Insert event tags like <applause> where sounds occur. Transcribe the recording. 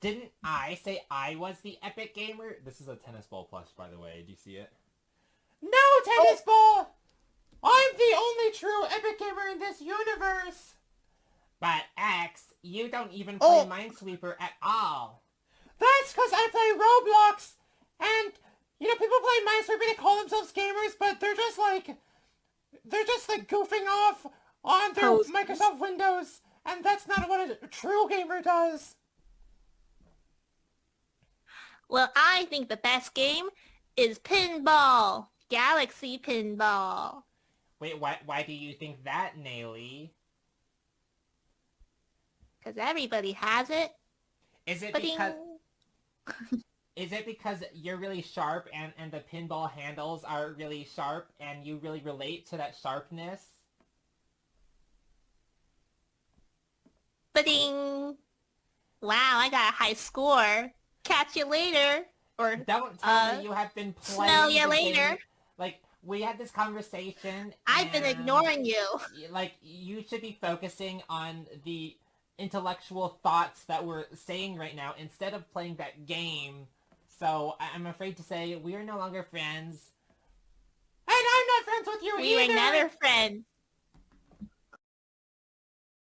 Didn't I say I was the epic gamer? This is a tennis ball plush, by the way. Do you see it? No, tennis oh. ball! I'm the only true epic gamer in this universe! But X, you don't even play Oh. Minesweeper at all. That's because I play Roblox! And, you know, people play Minesweeper, they call themselves gamers, but they're just like... They're just like goofing off on their. Microsoft Windows, and that's not what a true gamer does. Well, I think the best game is Pinball. Galaxy Pinball. Wait, why, why do you think that, Naily? Because everybody has it. Is it Ba-ding. because... <laughs> Is it because you're really sharp and, and the pinball handles are really sharp and you really relate to that sharpness? Ba-ding. Wow, I got a high score. Catch you later. Or Don't tell Uh, me you have been playing smell the later. game. Like, we had this conversation. I've been ignoring you. Like, you should be focusing on the intellectual thoughts that we're saying right now instead of playing that game. So, I'm afraid to say we are no longer friends. And I'm not friends with you We either! were never friends.